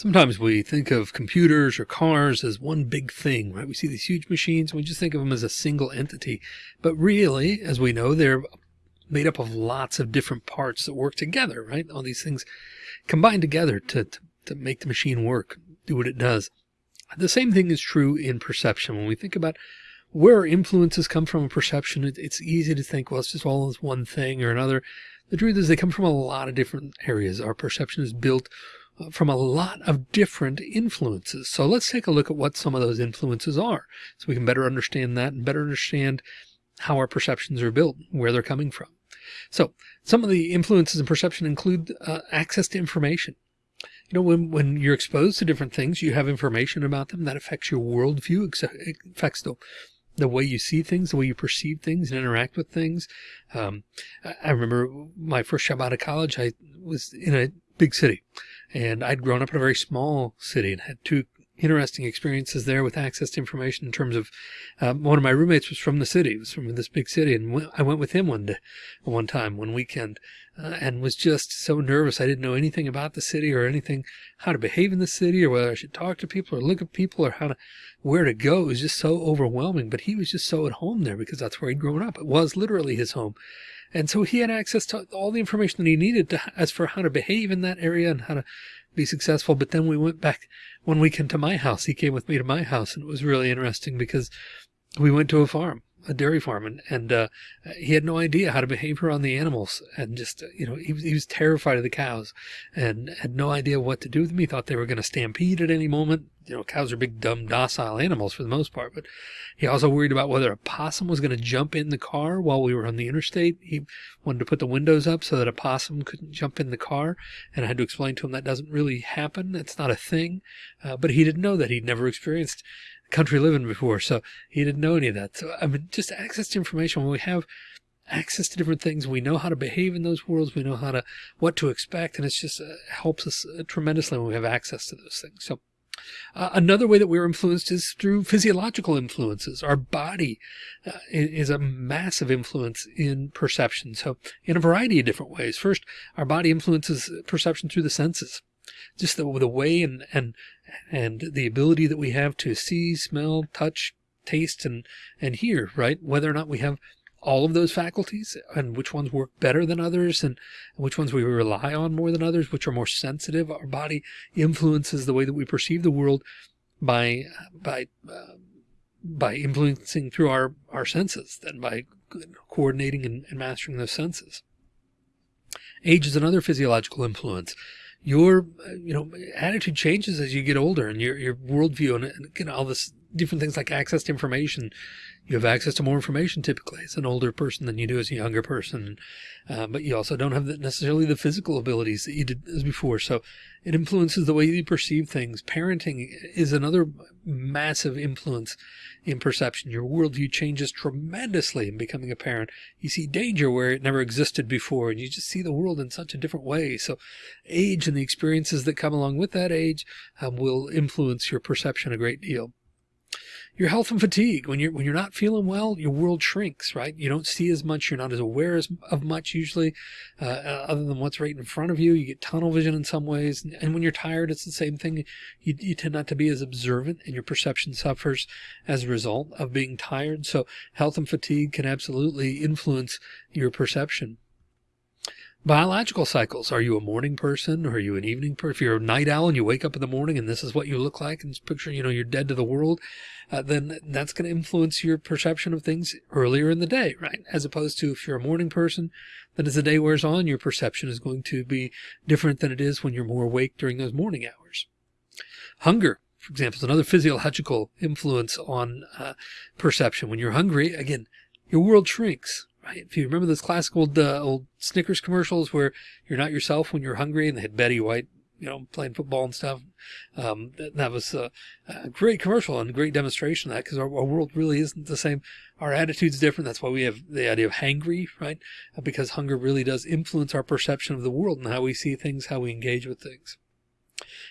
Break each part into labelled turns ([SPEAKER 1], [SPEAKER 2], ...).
[SPEAKER 1] Sometimes we think of computers or cars as one big thing, right? We see these huge machines and we just think of them as a single entity. But really, as we know, they're made up of lots of different parts that work together, right? All these things combine together to, to, to make the machine work, do what it does. The same thing is true in perception. When we think about where influences come from in perception, it, it's easy to think, well, it's just all this one thing or another. The truth is they come from a lot of different areas. Our perception is built from a lot of different influences. So let's take a look at what some of those influences are so we can better understand that and better understand how our perceptions are built, where they're coming from. So some of the influences in perception include uh, access to information. You know, when, when you're exposed to different things, you have information about them that affects your worldview, affects the, the way you see things, the way you perceive things and interact with things. Um, I remember my first job out of college, I was in a big city and I'd grown up in a very small city and had two interesting experiences there with access to information in terms of um, one of my roommates was from the city, was from this big city. And I went with him one day, one time, one weekend, uh, and was just so nervous. I didn't know anything about the city or anything, how to behave in the city or whether I should talk to people or look at people or how to, where to go. It was just so overwhelming, but he was just so at home there because that's where he'd grown up. It was literally his home. And so he had access to all the information that he needed to, as for how to behave in that area and how to be successful. But then we went back one weekend to my house. He came with me to my house and it was really interesting because we went to a farm a dairy farm and, and uh, he had no idea how to behave around the animals and just, uh, you know, he was, he was terrified of the cows and had no idea what to do with them. He thought they were going to stampede at any moment. You know, cows are big, dumb, docile animals for the most part, but he also worried about whether a possum was going to jump in the car while we were on the interstate. He wanted to put the windows up so that a possum couldn't jump in the car. And I had to explain to him that doesn't really happen. It's not a thing. Uh, but he didn't know that he'd never experienced country living before. So he didn't know any of that. So I mean, just access to information when we have access to different things, we know how to behave in those worlds. We know how to, what to expect. And it's just uh, helps us uh, tremendously when we have access to those things. So uh, another way that we're influenced is through physiological influences. Our body uh, is a massive influence in perception. So in a variety of different ways. First, our body influences perception through the senses just the, the way and, and, and the ability that we have to see, smell, touch, taste, and, and hear, right? Whether or not we have all of those faculties and which ones work better than others and which ones we rely on more than others, which are more sensitive. Our body influences the way that we perceive the world by, by, uh, by influencing through our, our senses than by coordinating and, and mastering those senses. Age is another physiological influence your uh, you know attitude changes as you get older and your your worldview and, and know all this different things like access to information. You have access to more information typically. As an older person than you do as a younger person. Uh, but you also don't have the, necessarily the physical abilities that you did as before. So it influences the way you perceive things. Parenting is another massive influence in perception. Your worldview changes tremendously in becoming a parent. You see danger where it never existed before and you just see the world in such a different way. So age and the experiences that come along with that age um, will influence your perception a great deal your health and fatigue. When you're when you're not feeling well, your world shrinks, right? You don't see as much. You're not as aware as, of much usually, uh, uh, other than what's right in front of you. You get tunnel vision in some ways, and when you're tired, it's the same thing. You, you tend not to be as observant, and your perception suffers as a result of being tired. So health and fatigue can absolutely influence your perception. Biological cycles. Are you a morning person? Or are you an evening person? If you're a night owl and you wake up in the morning and this is what you look like and picture, you know, you're dead to the world, uh, then that's going to influence your perception of things earlier in the day, right? As opposed to if you're a morning person, then as the day wears on, your perception is going to be different than it is when you're more awake during those morning hours. Hunger, for example, is another physiological influence on uh, perception. When you're hungry, again, your world shrinks? If you remember those classic old, uh, old Snickers commercials where you're not yourself when you're hungry and they had Betty White, you know, playing football and stuff. Um, that, that, was a, a, great commercial and a great demonstration of that because our, our, world really isn't the same. Our attitude's different. That's why we have the idea of hangry, right? Uh, because hunger really does influence our perception of the world and how we see things, how we engage with things.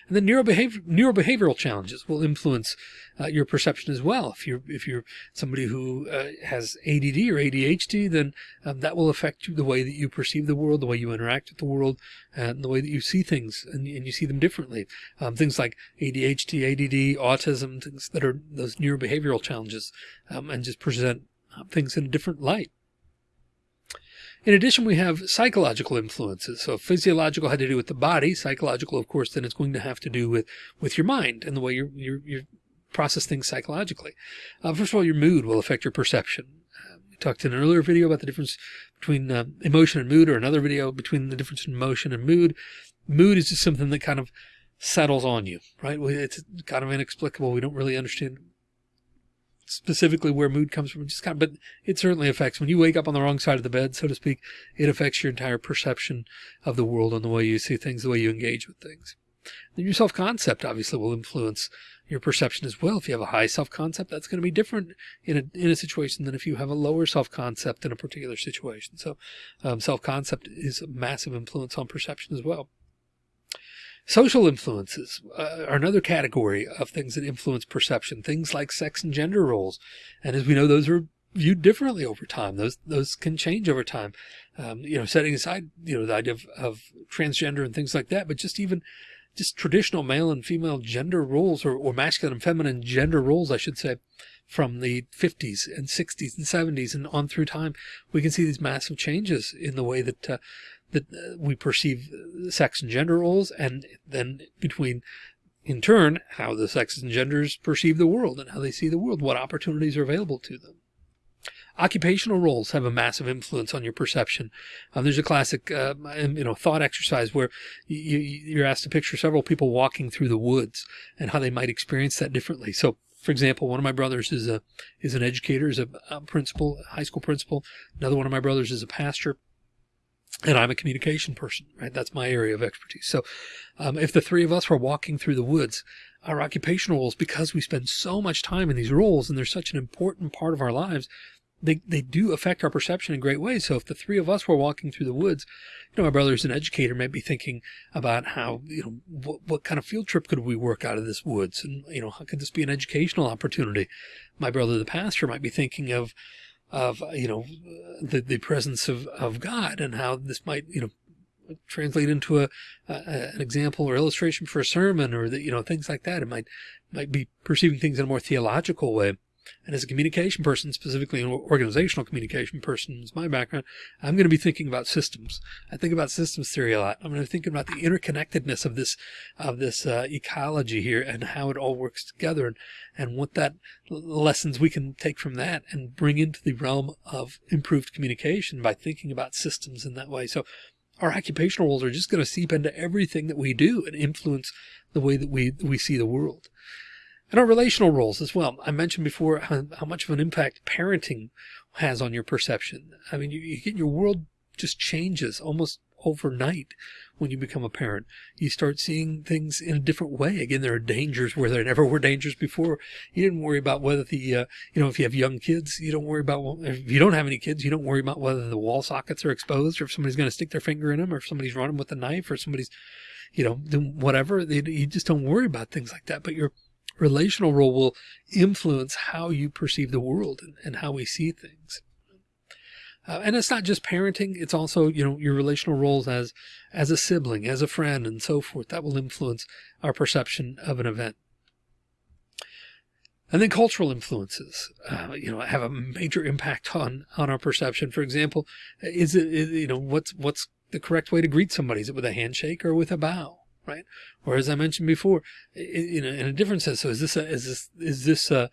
[SPEAKER 1] And then neurobehavior, neurobehavioral challenges will influence uh, your perception as well. If you're if you're somebody who uh, has ADD or ADHD, then um, that will affect you, the way that you perceive the world, the way you interact with the world, and the way that you see things, and, and you see them differently. Um, things like ADHD, ADD, autism, things that are those neurobehavioral challenges, um, and just present uh, things in a different light. In addition, we have psychological influences. So physiological had to do with the body. Psychological, of course, then it's going to have to do with, with your mind and the way you you you process things psychologically. Uh, first of all, your mood will affect your perception. Uh, we talked in an earlier video about the difference between uh, emotion and mood or another video between the difference in emotion and mood. Mood is just something that kind of settles on you, right? It's kind of inexplicable. We don't really understand specifically where mood comes from, just kind of, but it certainly affects when you wake up on the wrong side of the bed, so to speak, it affects your entire perception of the world and the way you see things, the way you engage with things. Then your self-concept obviously will influence your perception as well. If you have a high self-concept, that's going to be different in a, in a situation than if you have a lower self-concept in a particular situation. So um, self-concept is a massive influence on perception as well. Social influences uh, are another category of things that influence perception, things like sex and gender roles. And as we know, those are viewed differently over time. Those, those can change over time. Um, you know, setting aside, you know, the idea of, of transgender and things like that, but just even just traditional male and female gender roles or, or masculine and feminine gender roles, I should say, from the 50s and 60s and 70s and on through time, we can see these massive changes in the way that uh, that uh, we perceive sex and gender roles and then between in turn how the sexes and genders perceive the world and how they see the world what opportunities are available to them occupational roles have a massive influence on your perception um, there's a classic uh, you know thought exercise where you, you're asked to picture several people walking through the woods and how they might experience that differently so for example, one of my brothers is a is an educator, is a, principal, high school principal. Another one of my brothers is a pastor and I'm a communication person, right? That's my area of expertise. So um, if the three of us were walking through the woods, our occupational roles, because we spend so much time in these roles and they're such an important part of our lives, they, they do affect our perception in great ways. So if the three of us were walking through the woods, you know, my brother's an educator might be thinking about how, you know, what, what kind of field trip could we work out of this woods? And, you know, how could this be an educational opportunity? My brother, the pastor might be thinking of, of, you know, the, the presence of, of God and how this might, you know, translate into a, an example or illustration for a sermon or that, you know, things like that. It might, might be perceiving things in a more theological way. And as a communication person, specifically an organizational communication person is my background, I'm going to be thinking about systems. I think about systems theory a lot. I'm going to think about the interconnectedness of this, of this uh, ecology here and how it all works together and, and what that lessons we can take from that and bring into the realm of improved communication by thinking about systems in that way. So our occupational roles are just going to seep into everything that we do and influence the way that we, we see the world. And our relational roles as well. I mentioned before how, how much of an impact parenting has on your perception. I mean, you, you get your world just changes almost overnight when you become a parent. You start seeing things in a different way. Again, there are dangers where there never were dangers before. You didn't worry about whether the, uh, you know, if you have young kids, you don't worry about, if you don't have any kids, you don't worry about whether the wall sockets are exposed or if somebody's going to stick their finger in them or if somebody's running with a knife or somebody's, you know, doing whatever. You just don't worry about things like that. But you're, relational role will influence how you perceive the world and, and how we see things. Uh, and it's not just parenting. It's also, you know, your relational roles as, as a sibling, as a friend and so forth. That will influence our perception of an event. And then cultural influences, uh, you know, have a major impact on, on our perception. For example, is it, is, you know, what's, what's the correct way to greet somebody? Is it with a handshake or with a bow? Right? Or as I mentioned before, in a, in a different sense. So is this a, is this, is this a,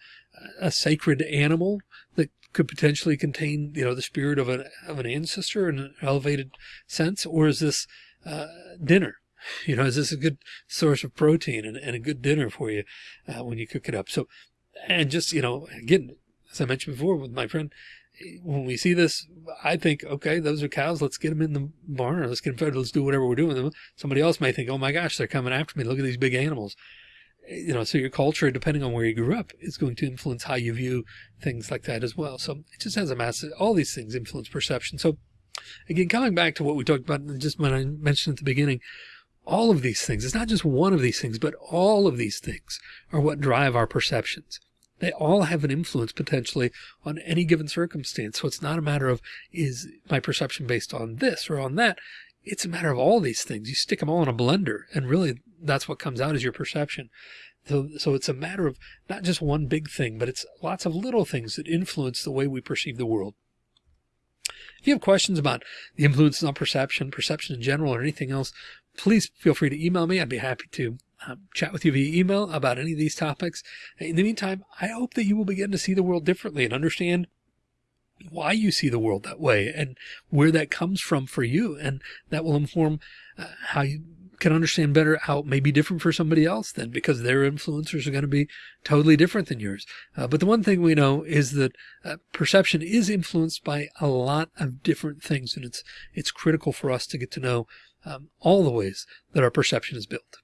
[SPEAKER 1] a sacred animal that could potentially contain, you know, the spirit of an, of an ancestor in an elevated sense? Or is this, uh, dinner? You know, is this a good source of protein and, and a good dinner for you, uh, when you cook it up? So, and just, you know, again, as I mentioned before with my friend, when we see this, I think, okay, those are cows. Let's get them in the barn. Or let's get them fed. Let's do whatever we're doing with them. Somebody else may think, oh my gosh, they're coming after me. Look at these big animals. You know, so your culture, depending on where you grew up, is going to influence how you view things like that as well. So it just has a massive, all these things influence perception. So again, coming back to what we talked about just when I mentioned at the beginning, all of these things, it's not just one of these things, but all of these things are what drive our perceptions. They all have an influence potentially on any given circumstance. So it's not a matter of is my perception based on this or on that. It's a matter of all these things. You stick them all in a blender and really that's what comes out is your perception. So, so it's a matter of not just one big thing, but it's lots of little things that influence the way we perceive the world. If you have questions about the influences on perception, perception in general, or anything else, please feel free to email me. I'd be happy to um, chat with you via email about any of these topics. In the meantime, I hope that you will begin to see the world differently and understand why you see the world that way and where that comes from for you. And that will inform uh, how you can understand better how it may be different for somebody else then because their influencers are going to be totally different than yours. Uh, but the one thing we know is that uh, perception is influenced by a lot of different things. And it's, it's critical for us to get to know um, all the ways that our perception is built.